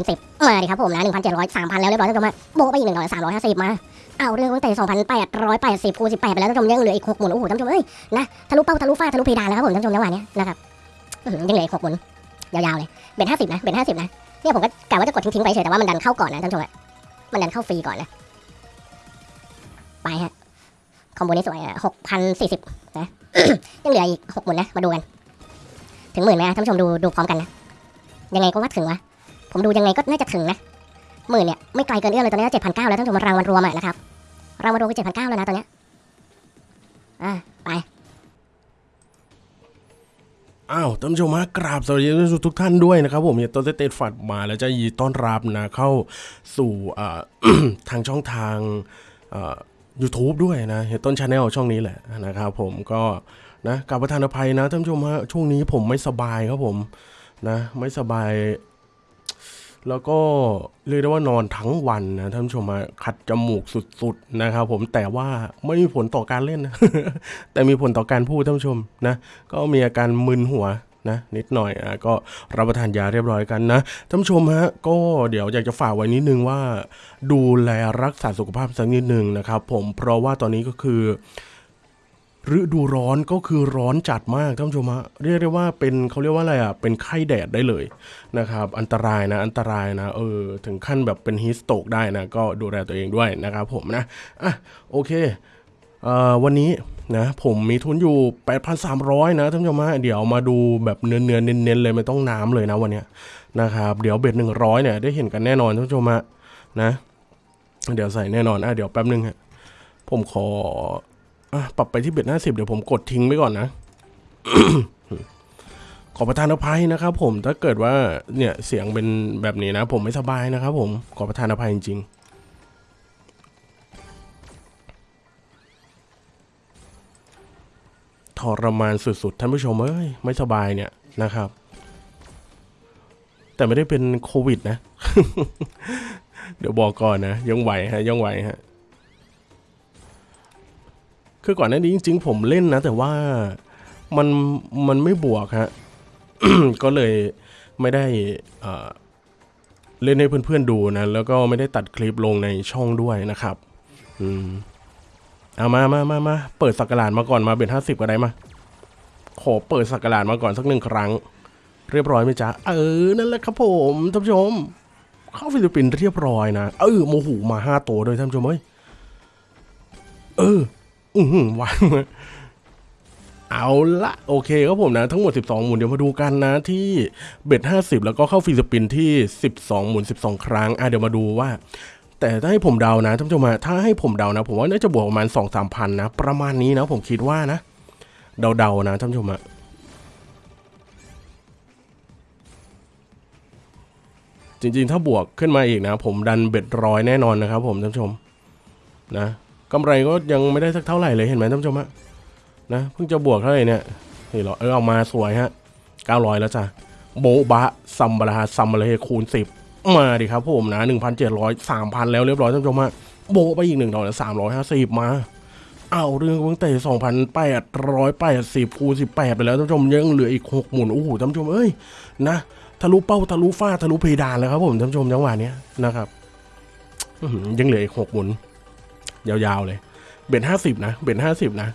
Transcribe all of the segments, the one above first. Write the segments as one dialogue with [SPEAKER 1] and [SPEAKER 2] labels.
[SPEAKER 1] สิบมาดิครับผมนะหนึ่งพันเจ็ดร้อยสามพันแล้วเรียบร้อยท่านผู้ชมฮะโบไปอีกหนึ่งร้อยสามร้อยห้าสิบมาเอาเรื่องตั้งแต่สองพันแปดร้อยแปดสิบคูณสิบแปดไปแล้วท่านผู้ชมยังเหลืออีกหกหมุนโอ้โหท่านผู้ชมเอ้ยนะทะลุเป้าทะลุฟ้าทะลุเพดานแล้วครับผมท่านผู้ชมจังหวะเนี้นะครับยังเหลืออีกหกหมุนยาวๆเลยเบ็ดห้าสิบนะเบ็ดห้าสิบนะเนี่ยผมก็กะว่าจะกดทิ้งๆไปเฉยแต่ว่ามันดันเข้าก่อนนะท่านผู้ชมอะมันดันเข้าฟรีก่อนนะไปฮะคอมโบนี้สวยหกพันสี่สิบนะยังเหลืออีกหกหมุนนะมาดูกัน ถึงหมื่นไหมท่านผู้ชมดูดูพร้อมกันนะยังไงก็ว่าถึงวะ ผมดูยังไงก็น่าจะถึงนะหมื่นเนี่ยไม่ไกลเกินเอื้อมเลยตอนนี้เจ็ดพันเก้าแล้วท่านผู้ชมรางวัลรวมอะนะครับรางวัลรวมคือเจ็ดพันเก้าแล้วนะตอนนี้อ่าไป
[SPEAKER 2] อ้าวท่านผู้ชมฮะกราบสวัสดีทุกท่านด้วยนะครับผมเนี่ยต้นเตตฟัดมาแล้วจะยินดีต้อนรับนะเข้าสู่ทางช่องทางอ่า YouTube ด้วยนะเฮยต้น channel ช่องนี้แหละนะครับผมก็นะกราบประทานอภัยนะท่านผู้ชมฮะช่วงนี้ผมไม่สบายครับผมนะไม่สบาย แล้วก็เรียกได้ว่านอนทั้งวันนะท่านผู้ชมฮะขัดจมูกสุดๆนะครับผมแต่ว่าไม่มีผลต่อการเล่นนะแต่มีผลต่อการพูดท่านผู้ชมนะ ก็มีอาการมึนหัวนะนิดหน่อยอะก็รับประทานยาเรียบร้อยกันนะท่านผู้ชมฮะก็เดี๋ยวอยากจะฝากไว้นิดนึงว่า ดูแลรักษาสุขภาพสักนิดนึงนะครับผมเพราะว่าตอนนี้ก็คือ ฤดูร้อนก็คือร้อนจัดมากท่านผู้ชมฮะเรียกได้ว่าเป็นเขาเรียกว่าอะไรอะเป็นไข้แดดได้เลยนะครับ อันตรายนะอันตรายนะเออถึงขั้นแบบเป็นฮิสโตกได้นะ ก็ดูแลตัวเองด้วยนะครับผมนะอะโอเคเอ่อวันนี้นะผมมีทุนอยู่ 8,300 นะท่านผู้ชมฮะเดี๋ยวมาดูแบบเนื้อเนื้อเน้นๆเลยไม่ต้องน้ำเลยนะวันเนี้ยนะครับเดี๋ยวเบ็ด100 เนี่ยได้เห็นกันแน่นอนท่านผู้ชมฮะนะ เดี๋ยวใส่แน่นอนอะเดี๋ยวแป๊บนึงฮะผมขอ ปรับไปที่เบ็ด50เดี๋ยวผมกดทิ้งไว้ก่อนนะ ขอประทานอภัยนะครับ ผมถ้าเกิดว่าเนี่ยเสียงเป็นแบบนี้นะ ผมไม่สบายนะครับ ผมขอประทานอภัยจริงๆทรมานสุดๆท่านผู้ชมเอ้ยไม่สบายเนี่ยนะครับ แต่ไม่ได้เป็นโควิดนะ เดี๋ยวบอกก่อนนะยังไหวฮะยังไหวฮะ คือก่อนหน้านี้จริง ๆ ผมเล่นนะ แต่ว่ามันมันไม่บวกฮะ ก็เลยไม่ได้เล่นให้เพื่อนๆดูนะ แล้วก็ไม่ได้ตัดคลิปลงในช่องด้วยนะครับ อืมเอามามามามาเปิดสักการานมาก่อนมาเบ็ดห้าสิบก็ได้มา ขอเปิดสักการานมาก่อนสักหนึ่งครั้ง เรียบร้อยไหมจ๊ะ เออ นั่นแหละครับผมท่านผู้ชม เข้า free spin เรียบร้อยนะ เออโมโหมาห้าตัวด้วยท่านผู้ชมเอ้ย เออ อือหือวางเอาละโอเคครับผมนะ ทั้งหมด 12 หมุนเดี๋ยวมาดูกันนะที่ bet 50 แล้วก็เข้า free spin ที่ 12 หมุน 12 ครั้ง อะเดี๋ยวมาดูว่า แต่ถ้าให้ผมเดานะท่านผู้ชมฮะถ้าให้ผมเดานะ ผมว่าน่าจะบวกประมาณสองสามพันนะ ประมาณนี้นะผมคิดว่านะ เดาๆนะท่านผู้ชมะจริงๆ ถ้าบวกขึ้นมาอีกนะ ผมดันเบ็ดร้อยแน่นอนนะครับผมท่านผู้ชมนะ กำไรก็ยังไม่ได้สักเท่าไหร่เลยเห็นไหมท่านผู้ชมฮะนะเพิ่งจะบวกเท่าไหร่เนี่ยนี่เหรอเออเอามาสวยฮะเก้าร้อยแล้วจ้ะโบบะซัมบาราซัมบาราเฮคูณสิบมาดิครับผมนะหนึ่งพันเจ็ดร้อยสามพันแล้วเรียบร้อยท่านผู้ชมฮะโบไปอีกหนึ่งดอกสามร้อยห้าสิบมาเอาเรื่องตั้งแต่สองพันแปดร้อยแปดสิบคูณสิบแปดไปแล้วท่านผู้ชมยังเหลืออีกหกหมุนโอ้โหท่านผู้ชมเอ้ยนะทะลุเป้าทะลุฟ้าทะลุเพดานแล้วครับผมท่านผู้ชมจังหวะเนี้ยนะครับยังเหลืออีกหกหมุน ยาวๆเลย เบ็ดห้าสิบนะ เบ็ดห้าสิบนะ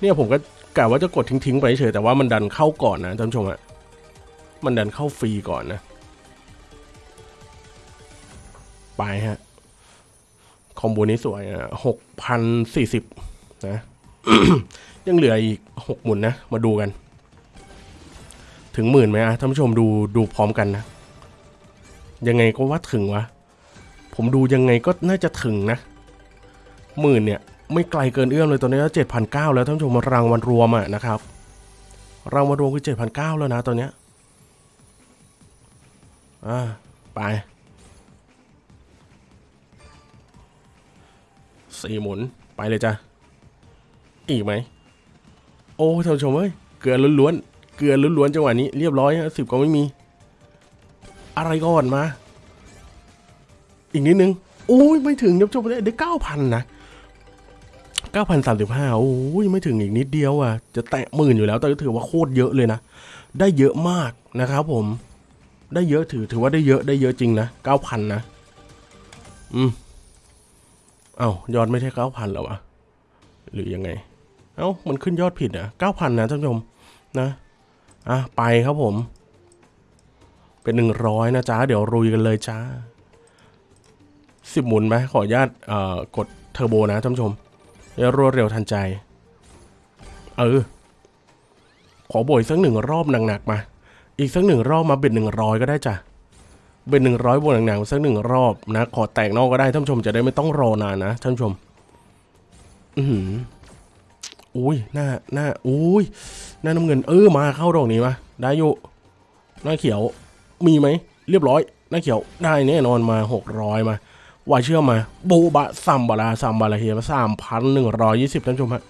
[SPEAKER 2] เนี่ยผมก็กะว่าจะกดทิ้งๆไปเฉยแต่ว่ามันดันเข้าก่อนนะท่านผู้ชมอะมันดันเข้าฟรีก่อนนะ ไปฮะ คอมโบนี้สวยอะหกพันสี่สิบนะ ยังเหลืออีกหกหมุนนะ มาดูกัน ถึงหมื่นไหมอะท่านผู้ชมดูดูพร้อมกันนะ ยังไงก็ว่าถึงวะ ผมดูยังไงก็น่าจะถึงนะ หมื่นเนี่ยไม่ไกลเกินเอื้อมเลยตอนนี้เจ็ดพันเก้าแล้วท่านผู้ชมรางวัลรวมอะนะครับรางวัลรวมคือเจ็ดพันเก้าแล้วนะตอนเนี้ยอ่าไปสี่หมุนไปเลยจ้ะอีกไหม โอ้ท่านผู้ชมเอ้ยเกลือล้วนๆเกลือล้วนๆจังหวะนี้เรียบร้อยสิบก็ไม่มี อะไรก่อนมา อีกนิดนึงโอ้ยไม่ถึงท่านผู้ชมเลยได้เก้าพันนะ 9,035โอ้ยไม่ถึงอีกนิดเดียวอะ จะแตะหมื่นอยู่แล้ว แต่ก็ถือว่าโคตรเยอะเลยนะ ได้เยอะมากนะครับผม ได้เยอะถือถือว่าได้เยอะได้เยอะจริงนะ 9,000 นะ อืม เอา้ายอดไม่ใช่ 9,000หรอวะ หรือยังไง เอา้า มันขึ้นยอดผิดอะ่ะ 9,000 นะท่านผู้ชมนะ อะ ไปครับผม เป็น 100 นะจ๊ะ เดี๋ยวรุยกันเลยจ้าสิบหมุนไหมขออนุญาตเอ่อกดเทอร์โบนะท่านผู้ชม รวดเร็วทันใจ เออ ขอโบยสักหนึ่งรอบหนักๆมา อีกสักหนึ่งรอบมาเบ็ดหนึ่งร้อยก็ได้จ้ะ เบ็ดหนึ่งร้อยบวกหนักๆสักหนึ่งรอบนะ ขอแตกนอกก็ได้ท่านผู้ชมจะได้ไม่ต้องรอนานนะท่านผู้ชมอือหืออุ้ยหน้าหน้าอุ้ยหน้าน้ำเงิน เออมาเข้าดอกนี้มาได้อยู่หน้าเขียวมีไหมเรียบร้อยหน้าเขียวได้แน่นอนมาหกร้อยมา ว่าเชื่อมาโบบะซัมบาลาซัมบาลาเฮียมาสามพันหนึ่งร้อยยี่สิบท่านชมฮะ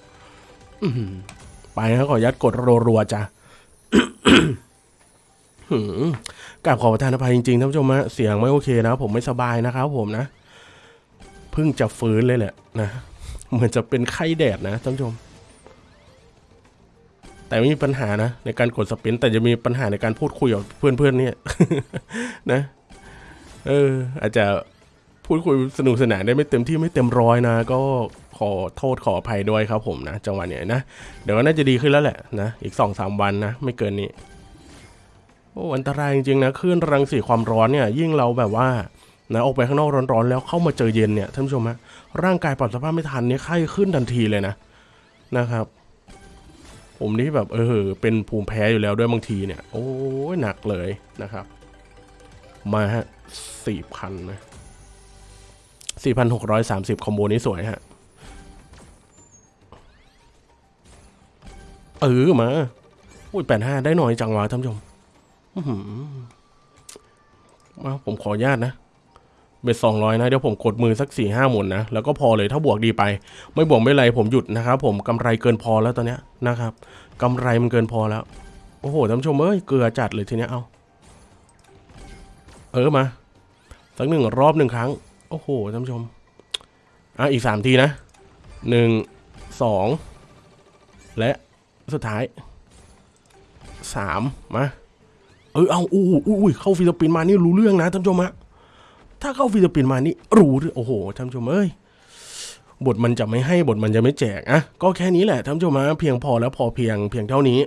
[SPEAKER 2] ไปนะขออนุญาตกดรัวๆจ้ะกราบขอประทานอภัยจริงๆท่านผู้ชมฮะเสียงไม่โอเคนะผมไม่สบายนะครับผมนะเพิ่งจะฟื้นเลยแหละนะเหมือนจะเป็นไข้แดดนะท่านผู้ชม แต่ไม่มีปัญหานะ ในการกดสปิน แต่จะมีปัญหาในการพูดคุยกับเพื่อนๆเนี่ยนะ เออ อาจจะ พูดคุยสนุกสนานได้ไม่เต็มที่ไม่เต็มร้อยนะ ก็ขอโทษขออภัยด้วยครับผมนะ จังหวะเนี้ยนะ เดี๋ยวก็น่าจะดีขึ้นแล้วแหละนะ อีกสองสามวันนะ ไม่เกินนี้โอ้อันตรายจริงๆนะคลื่นรังสีความร้อนเนี่ย ยิ่งเราแบบว่านะออกไปข้างนอกร้อนๆ แล้วเข้ามาเจอเย็นเนี่ยท่านผู้ชมฮะร่างกายปรับสภาพไม่ทันเนี่ยไข้ขึ้นทันทีเลยนะนะครับ ผมนี่แบบเออเป็นภูมิแพ้อยู่แล้วด้วยบางทีเนี่ย โอ้ยหนักเลยนะครับ มาฮะสี่พันนะ สี่พันหกร้อยสามสิบคอมโบนี้สวยฮะ เออมาอุ้ยแปดห้าได้หน่อยจังหวะท่านผู้ชมมาผมขออนุญาตนะ เบ็ดสองร้อยนะ เดี๋ยวผมกดมือสักสี่ห้าหมุนนะ แล้วก็พอเลยถ้าบวกดีไป ไม่บวกไม่ไรผมหยุดนะครับผมกำไรเกินพอแล้วตอนเนี้ยนะครับกำไรมันเกินพอแล้ว โอ้โหท่านผู้ชมเอ้ยเกลือจัดเลยทีเนี้ยเอา เออมา สักหนึ่งรอบหนึ่งครั้ง โอ้โหท่านผู้ชม อะอีกสามทีนะหนึ่งสองและสุดท้ายสามมา เออเอาอู้อู้อุ้ยเข้า free spin มานี่รู้เรื่องนะท่านผู้ชมฮะถ้าเข้า free spin มานี่รู้เรื่องโอ้โหท่านผู้ชมเอ้ย บทมันจะไม่ให้บทมันจะไม่แจกอะก็แค่นี้แหละท่านผู้ชมฮะเพียงพอแล้วพอเพียงเพียงเท่านี้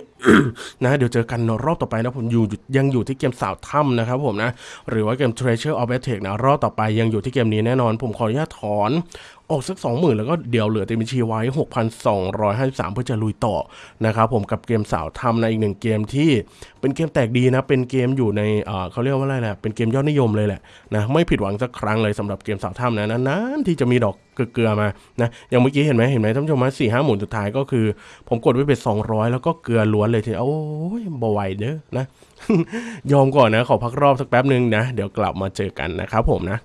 [SPEAKER 2] นะเดี๋ยวเจอกันรอบต่อไปนะผมอยู่ยังอยู่ที่เกมสาวถ้ำนะครับผมนะหรือว่าเกม Treasure of a t e c นะรอบต่อไปยังอยู่ที่เกมนี้แน่นอน ผมขออนุญาตถอน ออกสัก 20,000 แล้วก็เดี๋ยวเหลือเต็มบัญชีไว้ 6,253 เพื่อจะลุยต่อนะครับผมกับเกมสาวทำในอีกหนึ่งเกมที่เป็นเกมแตกดีนะ เป็นเกมอยู่ในเออเขาเรียกว่าอะไรแหละเป็นเกมยอดนิยมเลยแหละนะไม่ผิดหวังสักครั้งเลยสำหรับเกมสาวถ้ำนะนานๆที่จะมีดอกเกลือมานะอย่างเมื่อกี้เห็นไหมเห็นไหมท่านผู้ชมสี่ห้าหมุนสุดท้ายก็คือ ผมกดไว้เป็น200แล้วก็เกลือล้วนเลยทีโอ้ยบไหวเด้อนะยอมก่อนนะ ขอพักรอบสักแป๊บหนึ่งนะ เดี๋ยวกลับมาเจอกันนะครับผมนะ